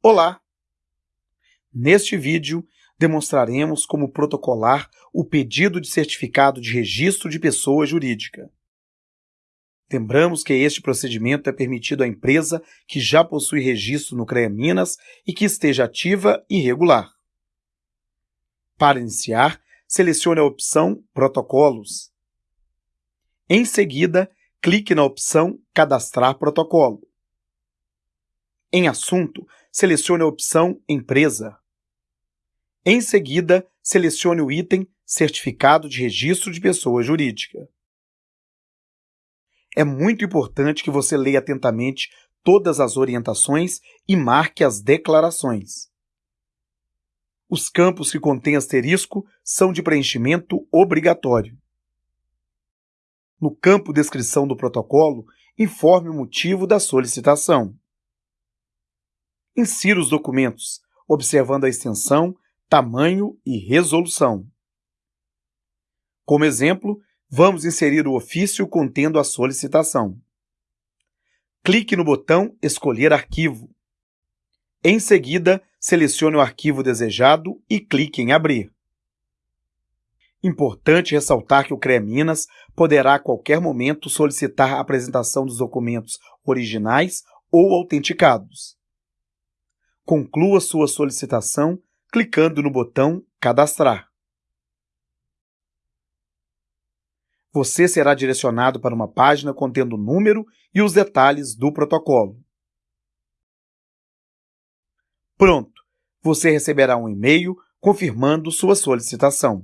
Olá! Neste vídeo, demonstraremos como protocolar o pedido de certificado de registro de pessoa jurídica. Lembramos que este procedimento é permitido à empresa que já possui registro no CREA Minas e que esteja ativa e regular. Para iniciar, selecione a opção Protocolos. Em seguida, clique na opção Cadastrar protocolo. Em Assunto, selecione a opção Empresa. Em seguida, selecione o item Certificado de Registro de Pessoa Jurídica. É muito importante que você leia atentamente todas as orientações e marque as declarações. Os campos que contêm asterisco são de preenchimento obrigatório. No campo Descrição do protocolo, informe o motivo da solicitação. Insira os documentos, observando a extensão, tamanho e resolução. Como exemplo, vamos inserir o ofício contendo a solicitação. Clique no botão Escolher arquivo. Em seguida, selecione o arquivo desejado e clique em Abrir. Importante ressaltar que o CREA Minas poderá a qualquer momento solicitar a apresentação dos documentos originais ou autenticados. Conclua sua solicitação clicando no botão Cadastrar. Você será direcionado para uma página contendo o número e os detalhes do protocolo. Pronto! Você receberá um e-mail confirmando sua solicitação.